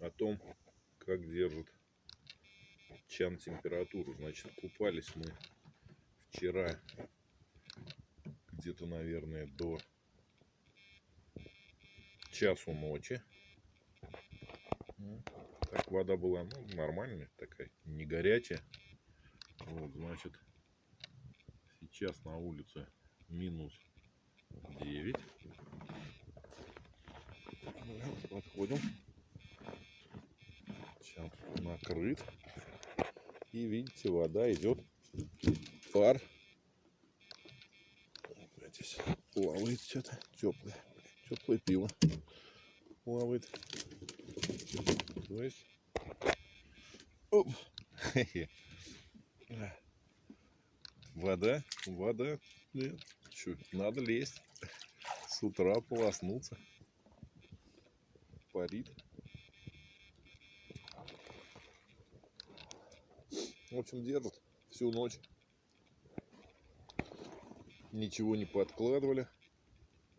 о том, как держит чан температуру. Значит, купались мы вчера где-то, наверное, до часу ночи. Так, вода была ну, нормальная такая, не горячая. Вот, значит, сейчас на улице минус 9. Подходим. Сейчас накрыт. И видите, вода идет пар. Здесь плавает что-то теплое. Теплое пиво плавает. То есть... Оп. Вода, вода. Нет. Что, надо лезть. С утра полоснуться. Парит. В общем, держит всю ночь. Ничего не подкладывали.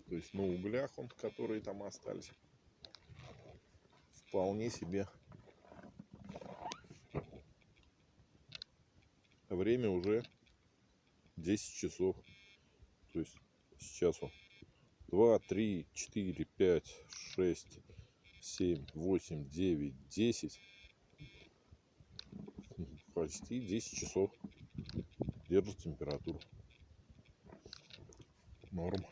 То есть на углях он, которые там остались. Вполне себе. Время уже 10 часов. То есть сейчас он 2, 3, 4, 5, 6, 7, 8, 9, 10 почти 10 часов держит температуру. Норм.